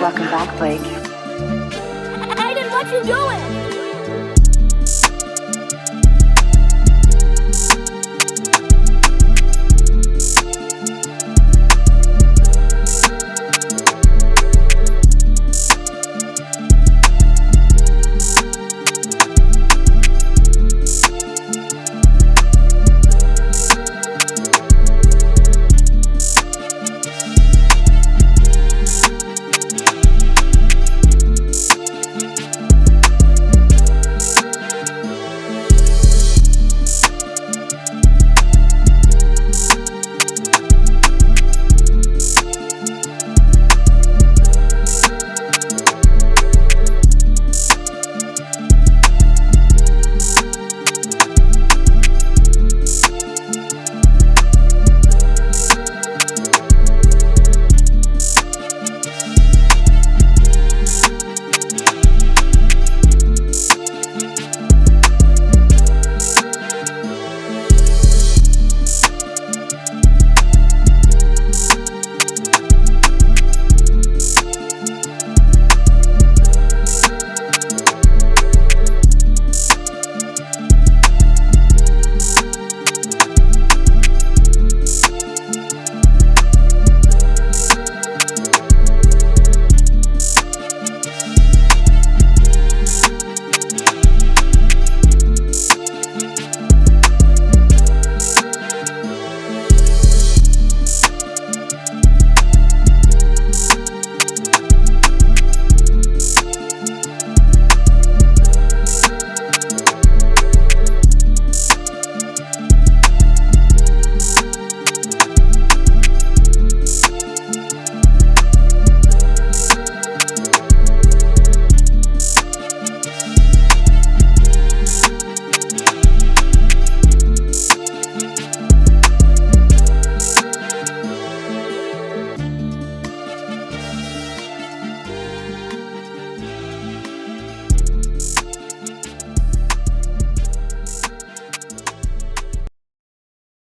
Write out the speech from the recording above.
Welcome back, Blake. Aiden, what you doing?